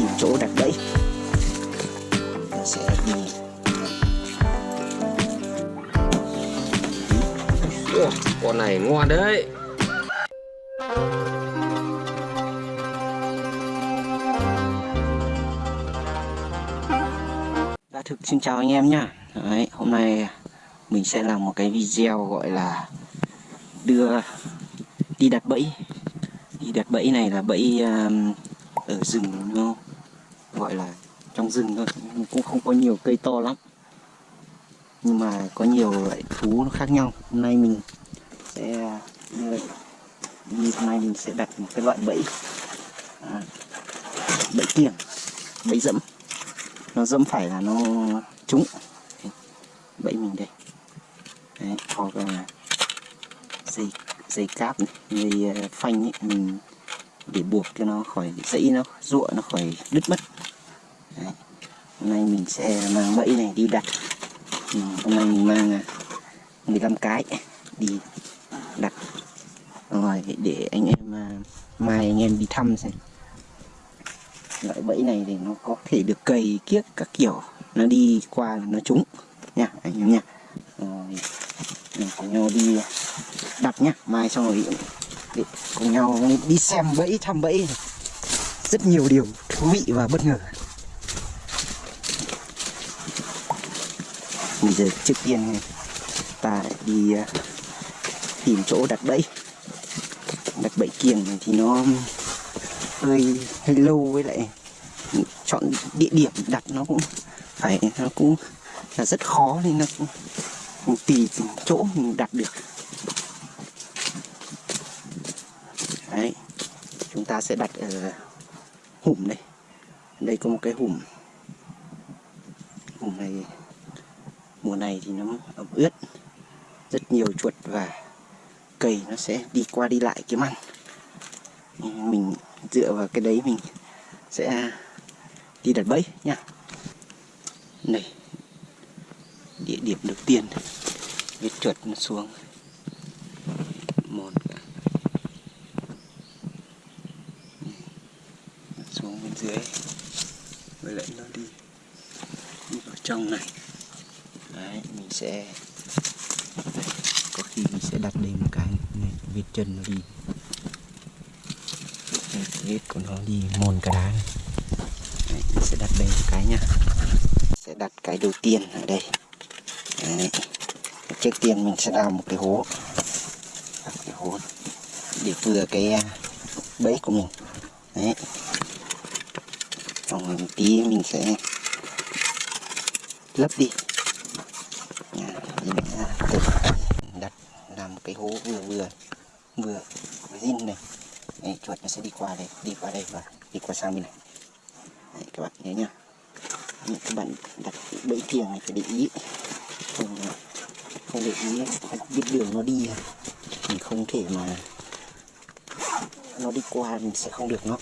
tìm chỗ đặt bẫy. Nó sẽ đi. Ủa, con này ngon đấy. Đã thực xin chào anh em nhá. Đấy, hôm nay mình sẽ làm một cái video gọi là đưa đi đặt bẫy. Đi đặt bẫy này là bẫy um, ở rừng nó gọi là trong rừng thôi. Cũng không có nhiều cây to lắm. Nhưng mà có nhiều loại thú nó khác nhau. Hôm nay mình sẽ như, như hôm nay mình sẽ đặt một cái loại bẫy. À, bẫy kiềng bẫy dẫm. Nó dẫm phải là nó trúng. Bẫy mình đây. Đấy, hoặc là dây dây cáp này, dây à, phanh ấy, mình để buộc cho nó khỏi dãy nó ruộng nó khỏi đứt mất. Đấy. hôm nay mình sẽ mang bẫy này đi đặt. Ừ, hôm nay mình mang à, 15 cái đi đặt rồi để anh em à, mai anh em đi thăm xem. Loại bẫy này thì nó có thể được cầy kiếc các kiểu. Nó đi qua là nó trúng nha anh em nha. Rồi mình cùng nhau đi đặt nhá. Mai xong rồi để cùng nhau đi xem bẫy thăm bẫy rất nhiều điều thú vị và bất ngờ. Bây giờ trước tiên ta đi à, tìm chỗ đặt bẫy. Đặt bẫy kiềng này thì nó hơi hơi lâu với lại chọn địa điểm đặt nó cũng phải, nó cũng là rất khó nên nó cũng cũng tùy chỗ mình đặt được. Đấy, chúng ta sẽ đặt ở hùm đây. Đây có một cái hùm này mùa này thì nó ẩm ướt, rất nhiều chuột và cầy nó sẽ đi qua đi lại kiếm ăn. Mình dựa vào cái đấy mình sẽ đi đặt bẫy nha này, địa điểm đầu tiên vết chuột nó xuống. Một, xuống bên dưới, với lại nó đi đi vào trong này đấy mình sẽ có khi mình sẽ đặt lên một cái này vết chân nó đi. Vết của nó đi mòn cả đá này. Đấy, mình sẽ đặt đây một cái nha sẽ đặt cái đầu tiên ở đây. Đấy. trước tiên mình sẽ đào một cái hố. Một cái hố để vừa cái à, bẫy của mình. Đấy. Xong rồi một tí mình sẽ lấp đi đặt làm một cái hố vừa vừa vừa zin này. Đấy, chuột nó sẽ đi qua đây đi qua đây và đi qua sang bên này. Đấy, các bạn nhớ nhá. Các bạn đặt bẫy thiềng này phải để ý. Không không để ý biết đường nó đi. Mình không thể mà nó đi qua mình sẽ không được nó.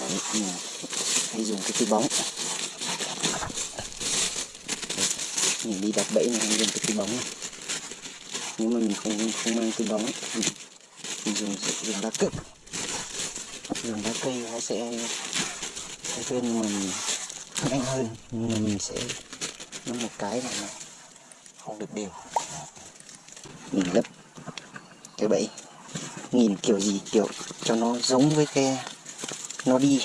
Đấy, mình hay dùng cái túi bóng. Mình đi đặt bẫy này hay dùng cái túi bóng này nếu mà mình không không mang cái bóng. Mình, dùng dùng đá cực dùng đá cây nó sẽ hơn nhưng mà mình nhanh hơn. Nhưng mà mình sẽ nó một cái này mà không được đều. Mình lấp cái bẫy. Nhìn kiểu gì kiểu cho nó giống với cái nó đi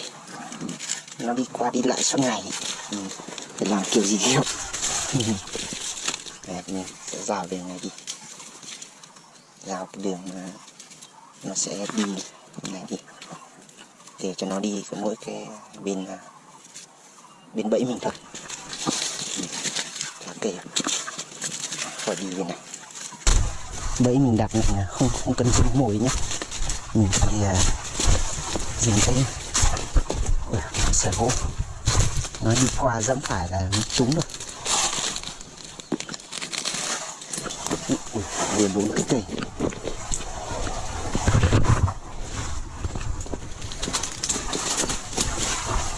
nó đi qua đi lại suốt ngày. Mình phải làm kiểu gì kiểu. Đấy, mình sẽ ra về này đi rào cái đường mà nó sẽ đi này đi để cho nó đi có mỗi cái bên ờ, bên bẫy mình thôi. Ok khỏi đi bên này. Bẫy mình đặt này không không cần dùng mồi nhé mình thì ờ, uh, dùng cái sợi gỗ. Nó đi qua dẫm phải là trúng rồi. Ui, vừa bốn cái cây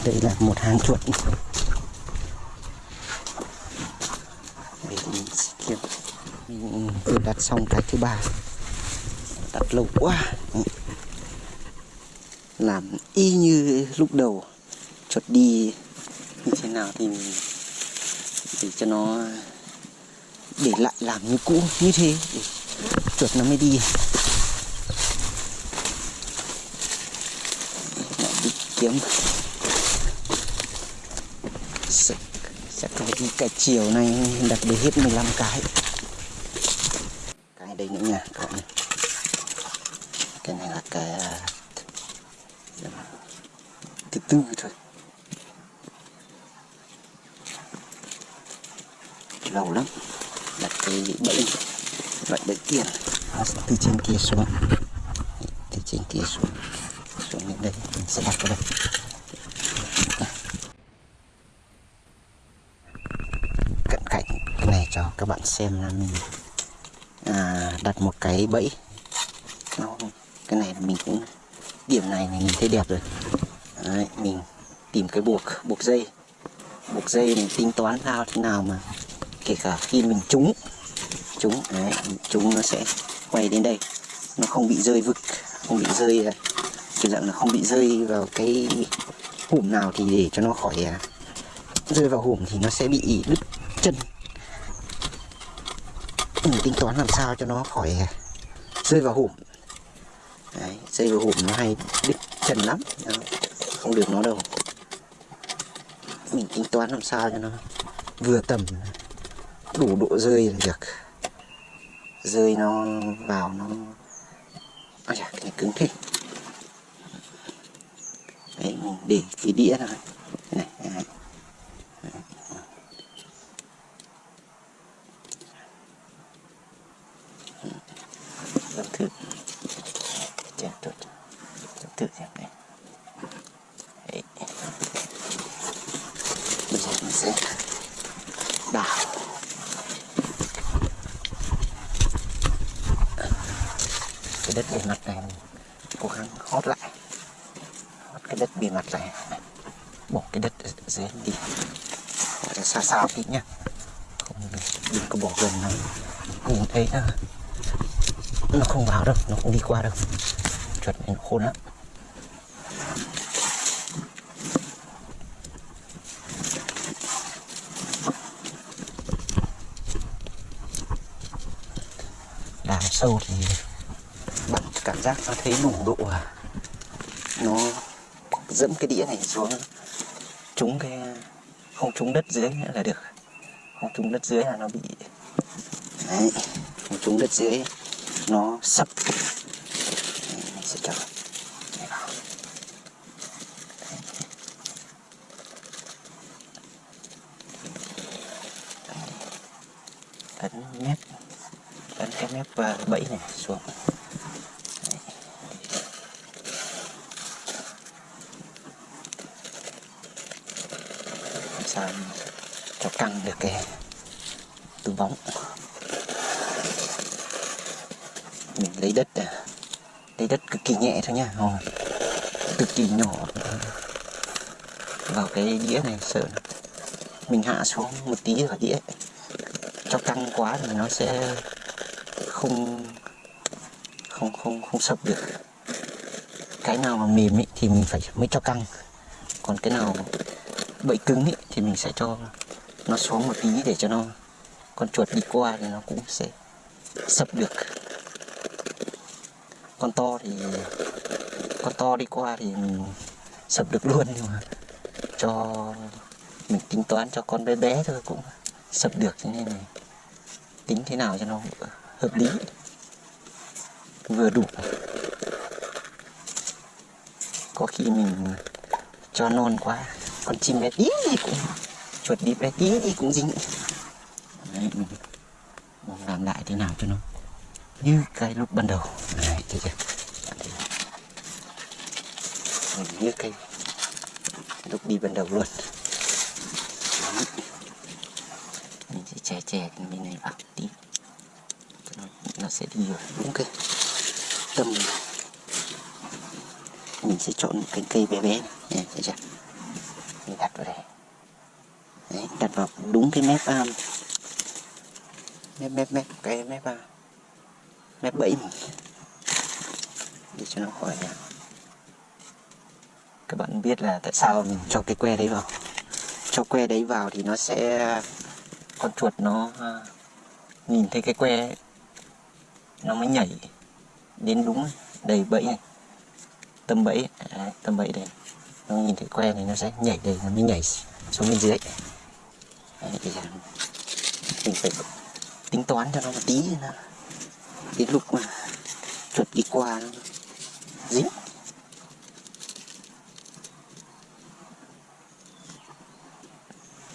đây là một hàng chuột. Để mình kiếm. Mình vừa đặt xong cái thứ ba. Đặt lâu quá. Làm y như lúc đầu. Chuột đi như thế nào thì mình để cho nó để lại làm như cũ như thế để chuột nó mới đi. Lại đi kiếm. Sẽ, sẽ có đi cả chiều này đặt được hết 15 cái. Cái đây nữa nha các bạn cái này là cái à, thứ tư thôi lâu lắm đặt cái bẫy loại bẫy sẽ từ trên kia xuống. Từ trên kia xuống. Xuống đến đây. Mình sẽ đặt vào đây. Cận cảnh cái này cho các bạn xem là mình à, đặt một cái bẫy. Nó cái này mình cũng điểm này mình thấy đẹp rồi. Đấy, mình tìm cái buộc buộc dây. Buộc dây mình tính toán sao thế nào mà kể cả khi mình trúng trúng đấy trúng nó sẽ quay đến đây. Nó không bị rơi vực không bị rơi à, kiểu dạng là không bị rơi vào cái hùm nào thì để cho nó khỏi à, rơi vào hùm thì nó sẽ bị đứt chân. Mình tính toán làm sao cho nó khỏi à, rơi vào hùm đấy, rơi vào hùm nó hay đứt chân lắm. Không được nó đâu. Mình tính toán làm sao cho nó vừa tầm đủ độ rơi là được rơi nó vào nó Ôi chà, cái này cứng thế. Đấy mình để cái đĩa này này. Thử Làm thử Chà, tốt thử xem này Đấy. Bây giờ mình sẽ đào cái đất bề mặt này mình cố gắng hót lại. Hót cái đất bề mặt này. Bỏ cái đất ở dưới đi. Gọi là xa xa tí nhá. Không đừng có bỏ gần lắm nhìn thấy nó nó không vào đâu, nó không đi qua đâu. Chuột này nó khôn lắm. Đào sâu thì giác nó thấy đủ độ à? Nó dẫm cái đĩa này xuống, trúng cái, không trúng đất dưới nữa là được. Không trúng đất dưới là nó bị đấy, không trúng đất dưới, nó sập đấy, mình sẽ cho này vào ấn mép ấn cái mép và bẫy này xuống Đấy. làm sao cho căng được cái tứ bóng. Mình lấy đất à. lấy đất cực kỳ nhẹ thôi nha. Ồ, cực kỳ nhỏ. Vào cái đĩa này sợ mình hạ xuống một tí vào đĩa. Cho căng quá thì nó sẽ không không không không sập được. Cái nào mà mềm ý, thì mình phải mới cho căng. Còn cái nào bậy cứng ý, thì mình sẽ cho nó xuống một tí để cho nó con chuột đi qua thì nó cũng sẽ sập được. Con to thì, con to đi qua thì mình sập được luôn, nhưng mà cho mình tính toán cho con bé bé thôi cũng sập được cho nên này tính thế nào cho nó hợp lý. Vừa đủ. Có khi mình cho non quá, con chim bé tí thì cũng chuột đi bé tí thì cũng dính. Đấy, mình, làm lại thế nào cho nó như cái lúc ban đầu. Đấy, thấy chưa mình như cái lúc đi ban đầu luôn. Đấy. mình sẽ che che cái bên này vào tí. Nó, nó sẽ đi rồi đúng cái tầm mình sẽ chọn một cái cây bé bé này. Thấy chưa mình đặt vào đây Đấy, đặt vào đúng cái mép um, mép mép mép cái mép uh, mép bẫy mình để cho nó khỏi các bạn biết là tại sao mình cho cái que đấy vào. Cho que đấy vào thì nó sẽ con chuột nó uh, nhìn thấy cái que ấy, nó mới nhảy đến đúng đầy bẫy này. Tâm bẫy à, đấy, tâm bẫy đây. Nó nhìn thấy que này nó sẽ nhảy đây nó mới nhảy xuống bên dưới. đấy, thì mình phải tính toán cho nó một tí nữa đến lúc mà chuột đi qua nó dính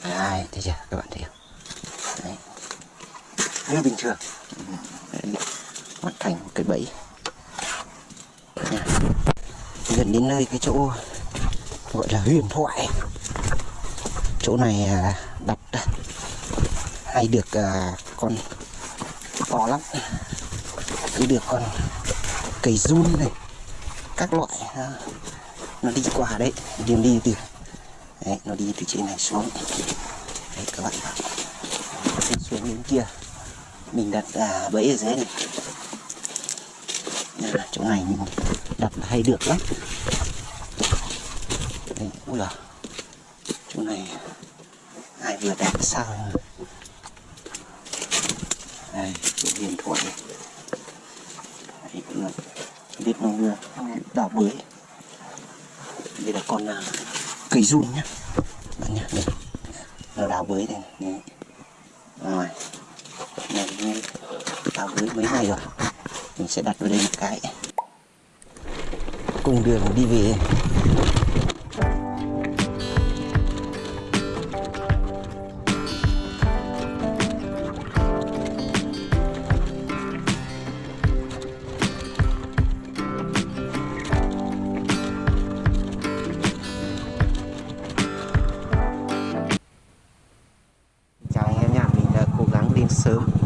Đấy, thấy chưa? Các bạn thấy không? Đấy. như bình thường. Hoàn thành một cái bẫy. Gần đến nơi cái chỗ gọi là huyền thoại. Chỗ này à, đặt hay được à, con to lắm. Cứ được con cây run này các loại à, nó đi qua đấy đường đi từ đấy, nó đi từ trên này xuống. Đấy các bạn đi xuống đến kia. Mình đặt à, bẫy ở dưới này. À, chỗ này mình đặt hay được lắm. Đấy, ui à chỗ này lại vừa đẹp sao đây cũng hiền thổi đấy, cũng là biết nó vừa đào bới. Đây là con à, cây run nhá. Bạn nhá đây. Nó đào bới đây này. Rồi. Này này, đào bới mấy ngày rồi. Mình sẽ đặt vào đây một cái. Cùng đường đi về. Sớm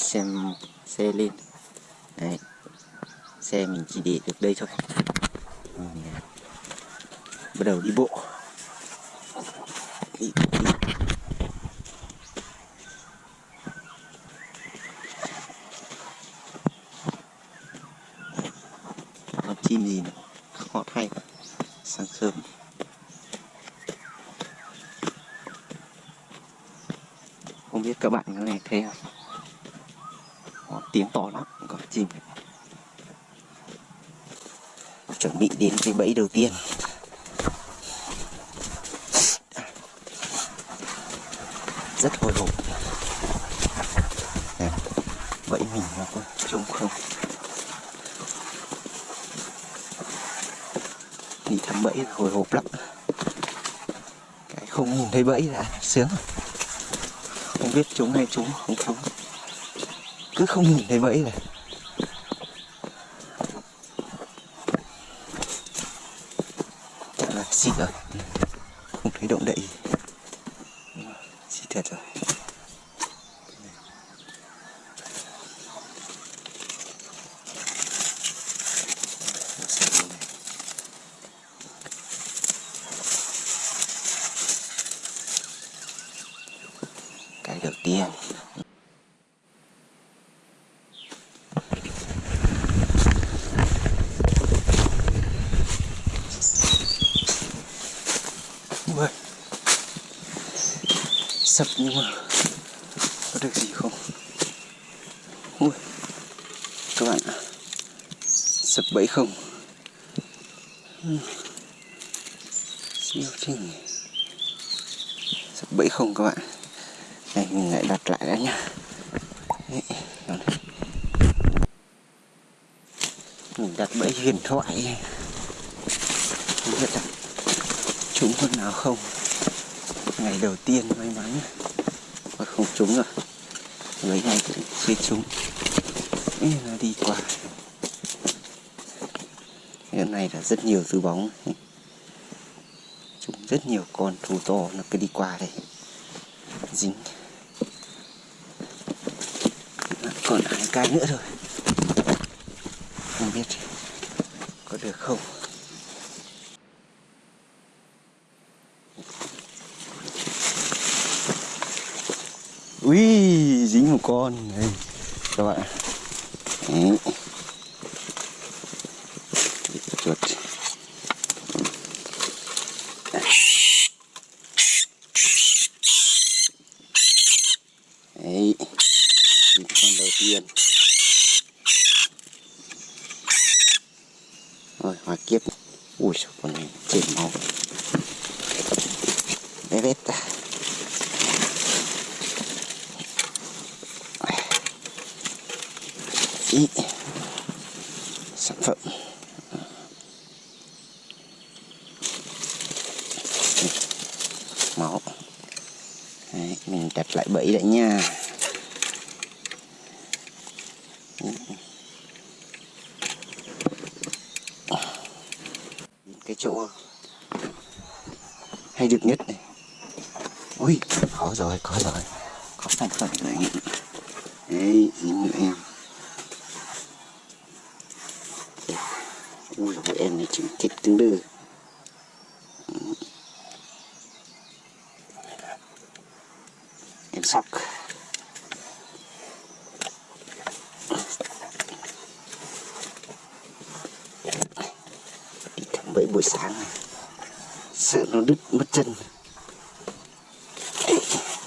xem xe lên. Đấy xe mình chỉ để được đây thôi. Bắt đầu đi bộ. Đi, đi. con chim gì nữa? Họ hay sáng sớm. Không biết các bạn có nghe thấy không? Đó, tiếng to lắm có chim chuẩn bị đến cái bẫy đầu tiên. Rất hồi hộp. Nè, bẫy mình nó có trông không? Đi thăm bẫy hồi hộp lắm. Cái không nhìn thấy bẫy là sướng. Không biết chúng hay chúng không chúng cứ không nhìn thấy bẫy này. Dạ, xịt rồi không thấy động đậy. Gì xịt thật rồi cái đầu tiên Ui sập nhưng mà có được gì không? Ui. các bạn ạ. Sập bẫy không? Siêu trình. Sập bẫy không các bạn? Này mình lại đặt lại đã nhá. Đấy, đó mình đặt bẫy huyền thoại không biết là chúng con nào không? Ngày đầu tiên may mắn. Mà không trúng rồi. Mấy ngày cũng suy trúng. Ê, nó đi qua. Hiện nay là rất nhiều thứ bóng. Chúng rất nhiều con thù to nó cứ đi qua đây. Dính. Còn hai cái nữa rồi? Không biết có được không? Ui dính một con. Đây, các bạn Đấy. chuột. Đấy. Con đầu tiên. Rồi, hoa kiếp. Ui, sao con này chảy máu. Bé bét ta. Ý. Sản phẩm. Máu. Đấy, mình đặt lại bẫy lại nha. Cái chỗ hay được nhất này. Ui có rồi có rồi. Có sản phẩm này. Đấy dính em ui dồi em này chừng thịt tương đư em sóc đi thăm bẫy buổi sáng này sợ nó đứt mất chân Ê,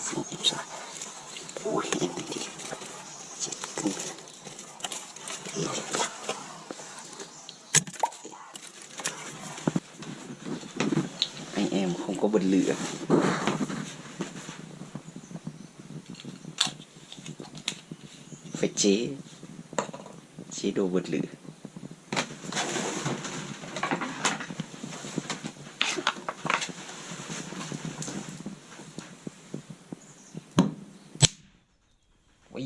xin em sóc ui em này đi chết cưng Ê. anh em không có bật lửa. Phải chế chế đồ bật lửa Ui.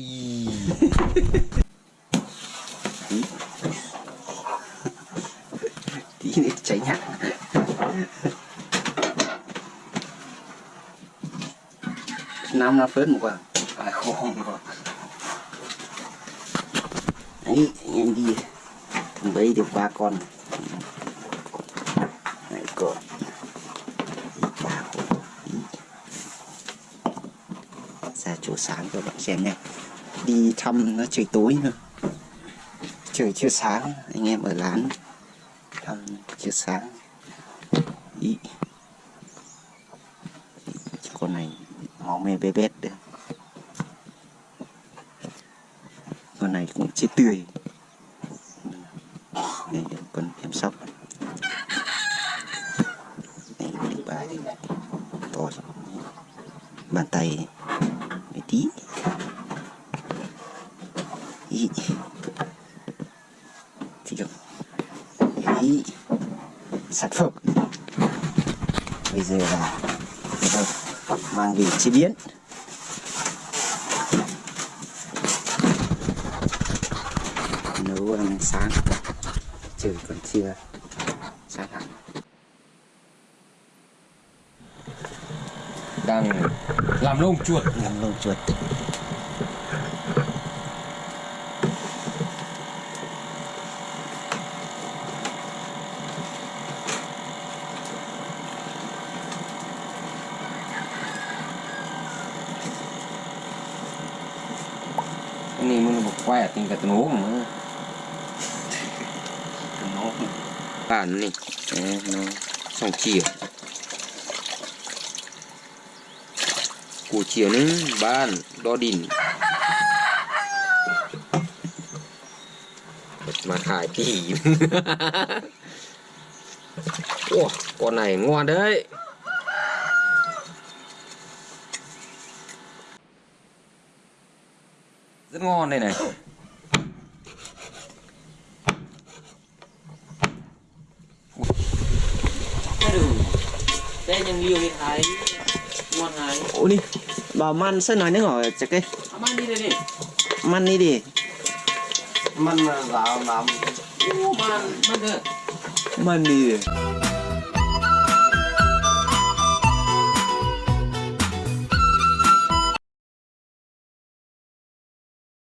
tí tí nữa cháy nhạc năm nó phết một quả. À không không đấy, anh em đi. Bấy được ba con. Này con ba con ra chỗ sáng cho bạn xem nha. Đi thăm nó trời tối nữa. Trời chưa sáng, anh em ở lán. Thăm chưa sáng ý con này máu me bé bét đấy. Con này cũng chết tươi. Đây con em sóc. Đây đi ba. To bàn tay. Mấy tí. Ý. Thì được ý. Sản phẩm bây giờ là mang về chế biến. Nấu ăn sáng. Trời còn chưa. Sáng hẳn đang làm lông chuột. Làm lông chuột con hút nữa con này. Đấy, nó xong chiều. Của chiều nữa ban đo đỉnh mà khải kỳ Wow, con này ngon đấy. Rất ngon đây này. đây ยัง nhiều đi thái ngon thái ôi đi bảo man sân nói nước hỏi chắc cái. À, mang đi đây đi man đi đi. Man là làm man man được Money